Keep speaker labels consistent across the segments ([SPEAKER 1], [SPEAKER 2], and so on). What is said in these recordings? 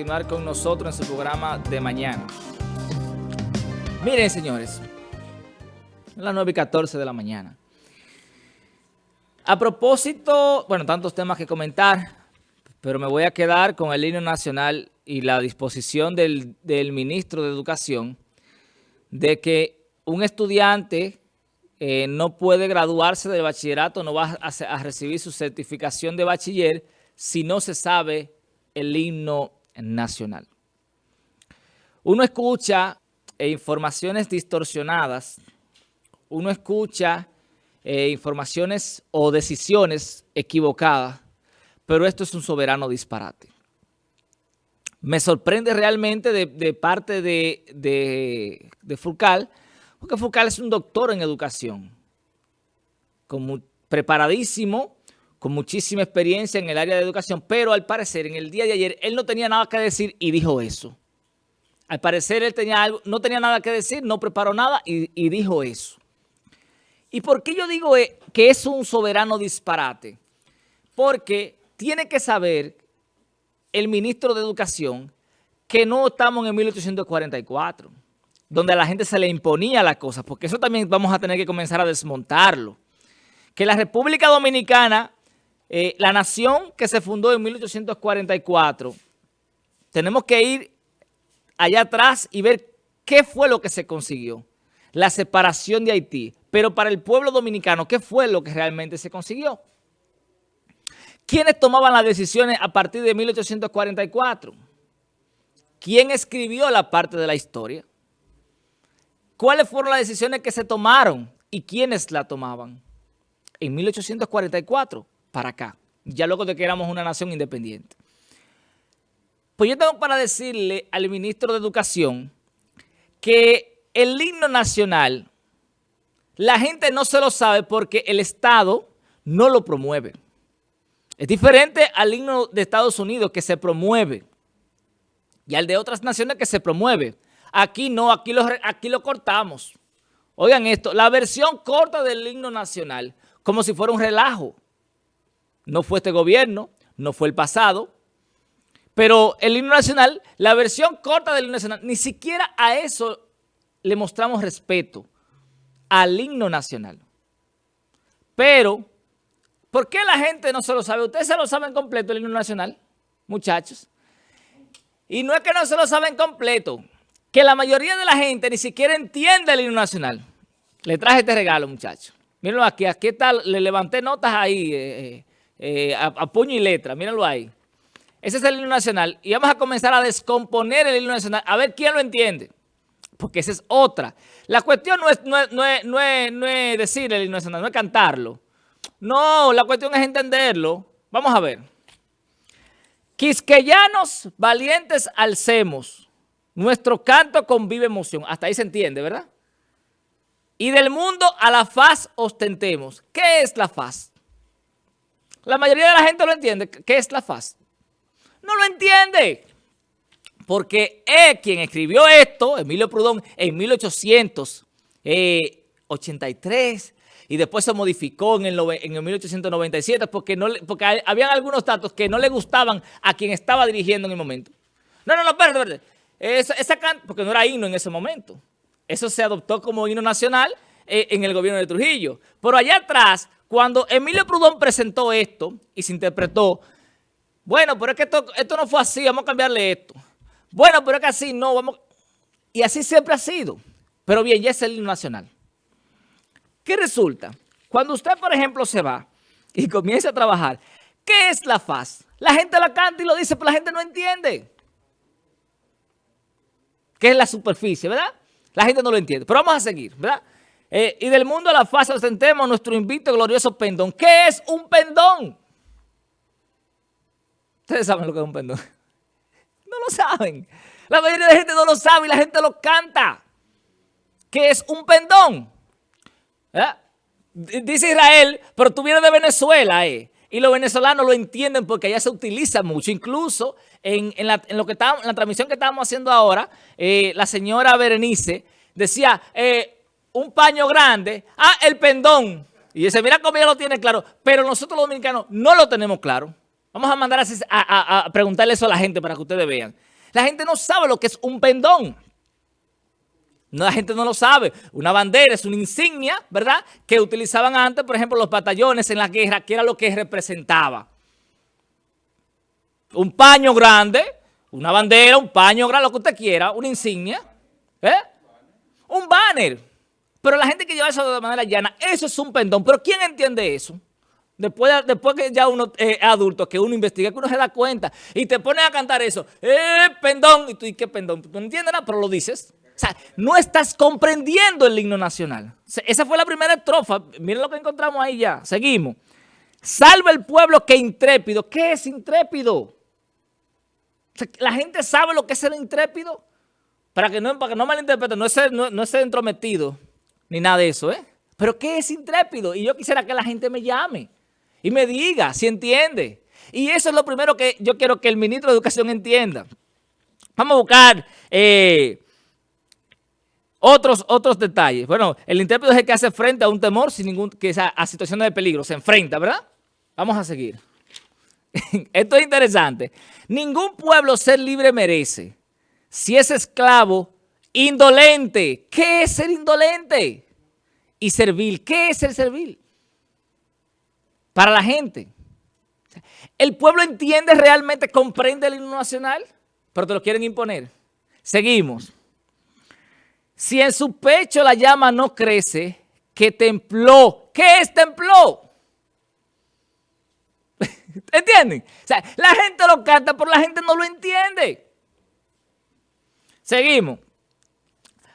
[SPEAKER 1] continuar con nosotros en su programa de mañana. Miren, señores, las 9 y 14 de la mañana. A propósito, bueno, tantos temas que comentar, pero me voy a quedar con el himno nacional y la disposición del, ministro de Educación de que un estudiante eh, no puede graduarse de bachillerato, no va a, a recibir su certificación de bachiller si no se sabe el himno nacional. Uno escucha eh, informaciones distorsionadas, uno escucha eh, informaciones o decisiones equivocadas, pero esto es un soberano disparate. Me sorprende realmente de, parte de, de, de, porque Furcal es un doctor en educación, preparadísimo, con muchísima experiencia en el área de educación, pero al parecer en el día de ayer él no tenía nada que decir y dijo eso. Al parecer él tenía algo, no tenía nada que decir, no preparó nada y, dijo eso. ¿Y por qué yo digo eh, que es un soberano disparate? Porque tiene que saber el ministro de Educación que no estamos en 1844, donde a la gente se le imponía la cosa, porque eso también vamos a tener que comenzar a desmontarlo. Que la República Dominicana eh, la nación que se fundó en 1844, tenemos que ir allá atrás y ver qué fue lo que se consiguió. La separación de Haití. Pero para el pueblo dominicano, ¿qué fue lo que realmente se consiguió? ¿Quiénes tomaban las decisiones a partir de 1844? ¿Quién escribió la parte de la historia? ¿Cuáles fueron las decisiones que se tomaron y quiénes la tomaban? En 1844 para acá, ya luego de que éramos una nación independiente. Pues yo tengo para decirle al ministro de Educación que el himno nacional, la gente no se lo sabe porque el Estado no lo promueve. Es diferente al himno de Estados Unidos que se promueve y al de otras naciones que se promueve. Aquí no, aquí lo, aquí lo cortamos. Oigan esto, la versión corta del himno nacional, como si fuera un relajo. No fue este gobierno, no fue el pasado, pero el himno nacional, la versión corta del himno nacional, ni siquiera a eso le mostramos respeto, al himno nacional. Pero, ¿por qué la gente no se lo sabe? Ustedes se lo saben completo el himno nacional, muchachos. Y no es que no se lo saben completo, que la mayoría de la gente ni siquiera entiende el himno nacional. Le traje este regalo, muchachos. Mírenlo aquí, aquí está, le levanté notas ahí, eh, eh a, puño y letra, mírenlo ahí. Ese es el himno nacional y vamos a comenzar a descomponer el himno nacional, a ver quién lo entiende, porque esa es otra. La cuestión no es, no es, no es, no es decir el himno nacional, no es cantarlo. No, la cuestión es entenderlo. Vamos a ver. Quisqueyanos valientes alcemos, nuestro canto convive emoción. Hasta ahí se entiende, ¿verdad? Y del mundo a la faz ostentemos. ¿Qué es la faz? La mayoría de la gente lo entiende. ¿Qué es la FAS? No lo entiende. Porque es quien escribió esto, Emilio Prudón, en 1883 y después se modificó en el, en 1897 porque, no, porque habían algunos datos que no le gustaban a quien estaba dirigiendo en el momento. No, no, no, espérate, esa porque no era himno en ese momento. Eso se adoptó como himno nacional eh, en el gobierno de Trujillo. Pero allá atrás cuando Emilio Prudón presentó esto y se interpretó, bueno, pero es que esto, no fue así, vamos a cambiarle esto. Bueno, pero es que así no, vamos... Y así siempre ha sido. Pero bien, ya es el himno nacional. ¿Qué resulta? Cuando usted, por ejemplo, se va y comienza a trabajar, ¿qué es la faz? La gente la canta y lo dice, pero la gente no entiende. ¿Qué es la superficie, verdad? La gente no lo entiende. Pero vamos a seguir, ¿verdad? Eh, y del mundo a la faz sentemos nuestro invito glorioso pendón. ¿Qué es un pendón? Ustedes saben lo que es un pendón. No lo saben. La mayoría de la gente no lo sabe y la gente lo canta. ¿Qué es un pendón? ¿Eh? Dice Israel, pero tú vienes de Venezuela, eh. Y los venezolanos lo entienden porque allá se utiliza mucho. Incluso en, la, lo que en la transmisión que estábamos haciendo ahora, la señora Berenice decía, eh, un paño grande, ah, el pendón. Y dice, mira cómo ella lo tiene claro. Pero nosotros los dominicanos no lo tenemos claro. Vamos a mandar a, preguntarle eso a la gente para que ustedes vean. La gente no sabe lo que es un pendón. La gente no lo sabe. Una bandera es una insignia, ¿verdad? Que utilizaban antes, por ejemplo, los batallones en la guerra, que era lo que representaba. Un paño grande, una bandera, un paño grande, lo que usted quiera, una insignia. ¿Eh? Un banner. Pero la gente que lleva eso de manera llana, eso es un pendón. Pero ¿quién entiende eso? Después, después que ya uno es adulto, que uno investiga, que uno se da cuenta y te pones a cantar eso, ¡eh, pendón! Y tú, ¿y qué pendón? Tú no entiendes nada, pero lo dices. O sea, no estás comprendiendo el himno nacional. esa fue la primera estrofa. Miren lo que encontramos ahí ya. Seguimos. Salve el pueblo que intrépido. ¿Qué es intrépido? la gente sabe lo que es ser intrépido. Para que no, para que no malinterpreten, no es, ser, no, es ser entrometido, ni nada de eso, ¿eh? Pero ¿qué es intrépido? Y yo quisiera que la gente me llame y me diga si entiende. Y eso es lo primero que yo quiero que el ministro de Educación entienda. Vamos a buscar eh, otros, otros detalles. Bueno, el intérprete es el que hace frente a un temor sin ningún, que sea a situaciones de peligro, se enfrenta, ¿verdad? Vamos a seguir. Esto es interesante. Ningún pueblo ser libre merece. Si es esclavo, indolente. ¿Qué es ser indolente? Y servil. ¿Qué es ser servil? Para la gente. El pueblo entiende realmente, comprende el himno nacional, pero te lo quieren imponer. Seguimos. Si en su pecho la llama no crece, que templó. ¿Qué es templó? ¿Entienden? O sea, la gente lo canta, pero la gente no lo entiende. Seguimos.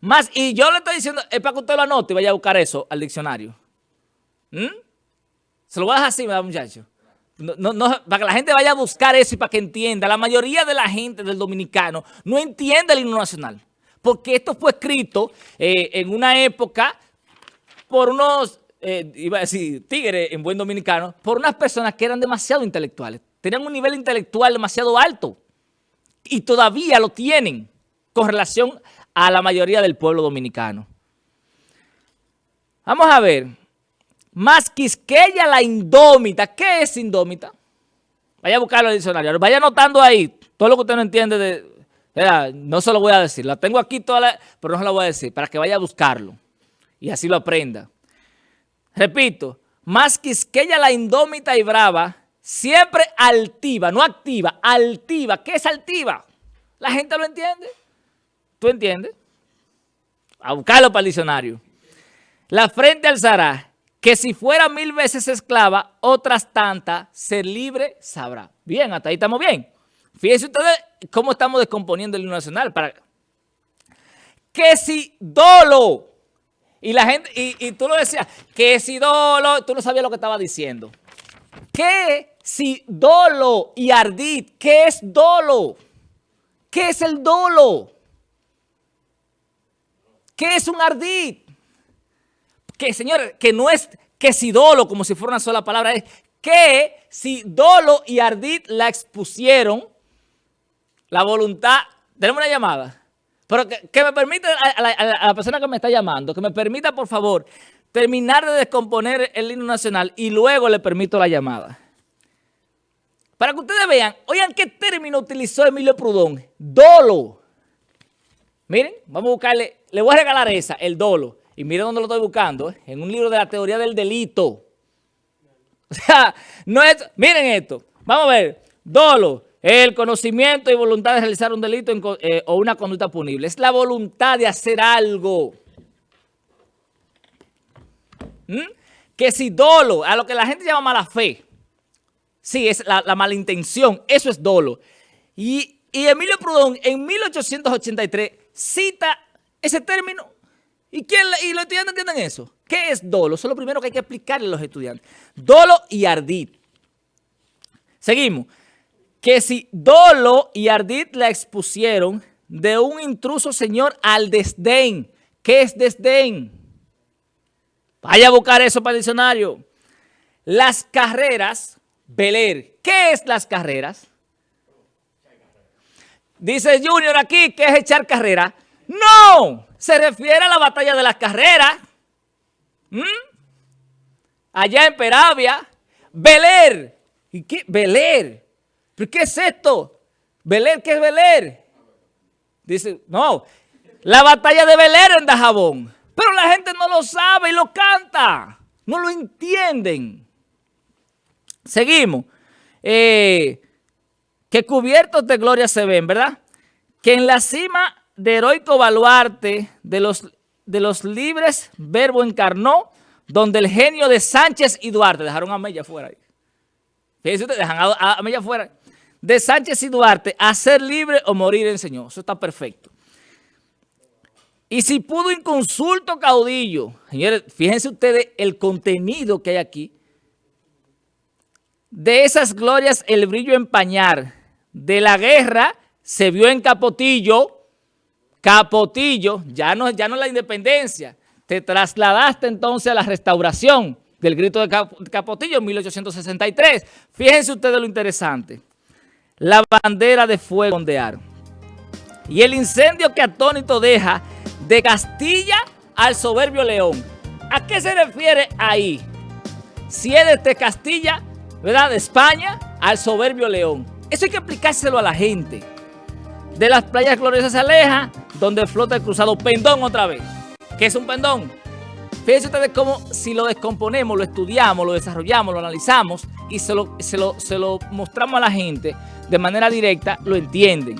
[SPEAKER 1] Más, y yo le estoy diciendo, es para que usted lo anote y vaya a buscar eso al diccionario. ¿Mm? Se lo voy a dejar así, muchachos. No, no, para que la gente vaya a buscar eso y para que entienda. La mayoría de la gente del dominicano no entiende el himno nacional. Porque esto fue escrito eh, en una época por unos eh, iba a decir tigre en buen dominicano, por unas personas que eran demasiado intelectuales. Tenían un nivel intelectual demasiado alto y todavía lo tienen con relación a la mayoría del pueblo dominicano. Vamos a ver. Más Quisqueya la indómita. ¿Qué es indómita? Vaya a buscarlo en el diccionario. Vaya anotando ahí todo lo que usted no entiende de... no se lo voy a decir. La tengo aquí toda la, pero no se lo voy a decir para que vaya a buscarlo y así lo aprenda. Repito, más quisqueya la indómita y brava, siempre altiva, no activa, altiva. ¿Qué es altiva? La gente lo entiende. ¿Tú entiendes? A buscarlo para el diccionario. La frente alzará, que si fuera mil veces esclava, otras tantas, ser libre sabrá. Bien, hasta ahí estamos bien. Fíjense ustedes cómo estamos descomponiendo el himno nacional. Para... Que si dolo y la gente, y, tú lo decías, que si dolo, tú no sabías lo que estaba diciendo. ¿Qué si dolo y ardid? ¿Qué es dolo? ¿Qué es el dolo? ¿Qué es un ardid? Que, señores, que no es que si dolo, como si fuera una sola palabra, es que si dolo y ardid la expusieron, la voluntad... ¿Tenemos una llamada? Pero que, me permita, a la, persona que me está llamando, que me permita, por favor, terminar de descomponer el himno nacional y luego le permito la llamada. Para que ustedes vean, oigan qué término utilizó Emilio Prudón. Dolo. Miren, vamos a buscarle, le voy a regalar esa, el dolo. Y miren dónde lo estoy buscando, ¿eh? en un libro de la teoría del delito. O sea, no es, miren esto, vamos a ver, dolo, el conocimiento y voluntad de realizar un delito eh, o una conducta punible. Es la voluntad de hacer algo. ¿Mm? Que si dolo, a lo que la gente llama mala fe, sí, es la, la malintención, eso es dolo. Y, Emilio Prudón en 1883 cita ese término. ¿Y, quién, ¿Y los estudiantes entienden eso? ¿Qué es dolo? Eso es lo primero que hay que explicarle a los estudiantes. Dolo y ardid. Seguimos que si dolo y ardid la expusieron de un intruso señor al desdén. ¿Qué es desdén? Vaya a buscar eso para el diccionario. Las carreras, Beler. ¿Qué es las carreras? Dice Junior aquí, ¿qué es echar carrera? No, se refiere a la batalla de las carreras. ¿Mm? Allá en Peravia. Beler. ¿Y qué? Beler. ¿Pero qué es esto? Beler, ¿qué es Beler? Dice, no, la batalla de Belén en Dajabón. Pero la gente no lo sabe y lo canta. No lo entienden. Seguimos. Eh, que cubiertos de gloria se ven, ¿verdad? Que en la cima de heroico baluarte de los, de los libres verbo encarnó, donde el genio de Sánchez y Duarte, dejaron a Mella fuera ahí. Fíjense ustedes, dejan a, a Mella fuera. De Sánchez y Duarte, a ser libre o morir en Señor. Eso está perfecto. Y si pudo inconsulto caudillo, señores, fíjense ustedes el contenido que hay aquí, de esas glorias el brillo empañar, de la guerra se vio en Capotillo, Capotillo, ya no, ya no la independencia, te trasladaste entonces a la restauración del grito de Capotillo en 1863. Fíjense ustedes lo interesante, la bandera de fuego ondear y el incendio que atónito deja de Castilla al soberbio León. ¿A qué se refiere ahí? Si es de Castilla, ¿verdad? De España al soberbio León. Eso hay que aplicárselo a la gente. De las playas gloriosas se aleja, donde flota el cruzado pendón otra vez. ¿Qué es un pendón? Fíjense ustedes cómo si lo descomponemos, lo estudiamos, lo desarrollamos, lo analizamos y se lo, se lo, se lo mostramos a la gente de manera directa, lo entienden.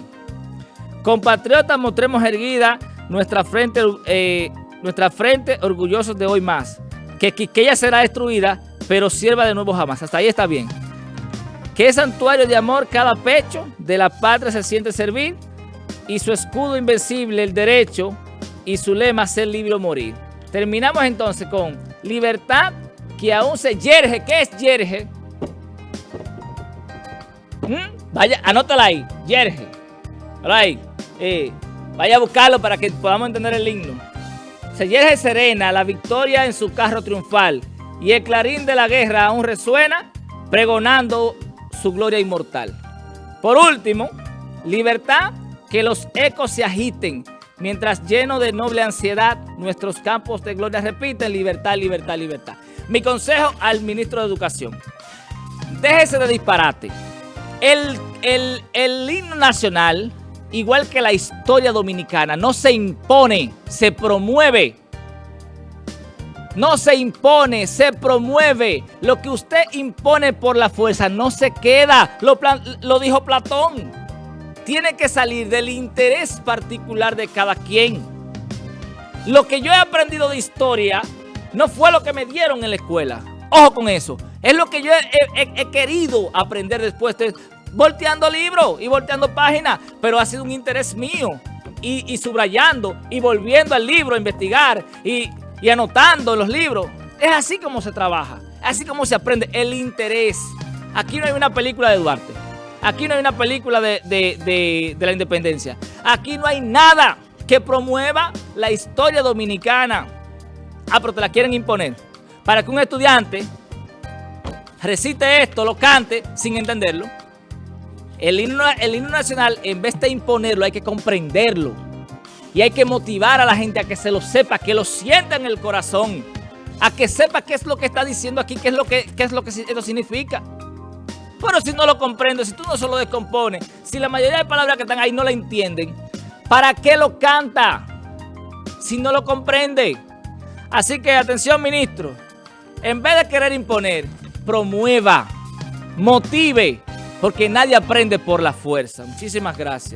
[SPEAKER 1] Compatriotas, mostremos erguida nuestra frente, eh, nuestra frente orgullosos de hoy más. Que ella será destruida, pero sierva de nuevo jamás. Hasta ahí está bien. Que es santuario de amor cada pecho, de la patria se siente servir, y su escudo invencible, el derecho, y su lema, ser libre o morir. Terminamos entonces con libertad que aún se yerge. ¿Qué es yerge? ¿Mm? Vaya, anótala ahí, yerge. Ahí. Eh, Vaya a buscarlo para que podamos entender el himno. Se yerge serena la victoria en su carro triunfal y el clarín de la guerra aún resuena pregonando su gloria inmortal. Por último, libertad, que los ecos se agiten mientras lleno de noble ansiedad nuestros campos de gloria repiten libertad, libertad, libertad. Mi consejo al ministro de Educación, déjese de disparate. El, el, el himno nacional igual que la historia dominicana, no se impone, se promueve. No se impone, se promueve. Lo que usted impone por la fuerza no se queda. Lo, lo dijo Platón. Tiene que salir del interés particular de cada quien. Lo que yo he aprendido de historia no fue lo que me dieron en la escuela. Ojo con eso. Es lo que yo he, querido aprender después de volteando libros y volteando páginas, pero ha sido un interés mío. Y, subrayando y volviendo al libro a investigar y, anotando los libros. Es así como se trabaja, así como se aprende el interés. Aquí no hay una película de Duarte, aquí no hay una película de, de la independencia, aquí no hay nada que promueva la historia dominicana. Ah, pero te la quieren imponer. Para que un estudiante recite esto, lo cante sin entenderlo. El himno, nacional, en vez de imponerlo, hay que comprenderlo. Y hay que motivar a la gente a que se lo sepa, que lo sienta en el corazón. A que sepa qué es lo que está diciendo aquí, qué es lo que, qué es lo que esto significa. Pero si no lo comprendo, si tú no se lo descompones, si la mayoría de palabras que están ahí no la entienden, ¿para qué lo canta? Si no lo comprende. Así que atención ministro, en vez de querer imponer, promueva, motive, porque nadie aprende por la fuerza. Muchísimas gracias.